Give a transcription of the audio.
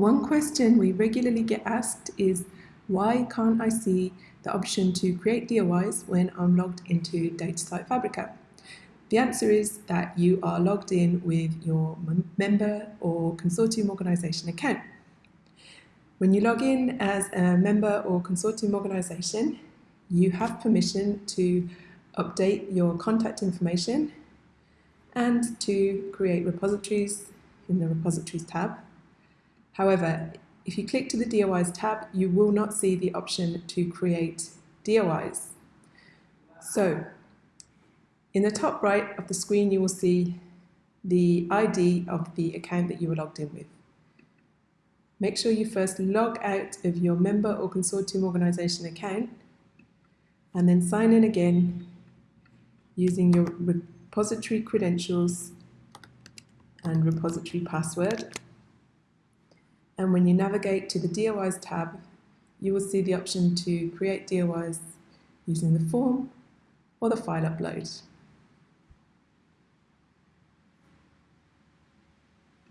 One question we regularly get asked is why can't I see the option to create DOIs when I'm logged into DataCite Fabrica? The answer is that you are logged in with your member or consortium organisation account. When you log in as a member or consortium organisation, you have permission to update your contact information and to create repositories in the repositories tab. However, if you click to the DOIs tab, you will not see the option to create DOIs. So in the top right of the screen, you will see the ID of the account that you were logged in with. Make sure you first log out of your member or consortium organisation account and then sign in again using your repository credentials and repository password. And when you navigate to the DOIs tab, you will see the option to create DOIs using the form or the file upload.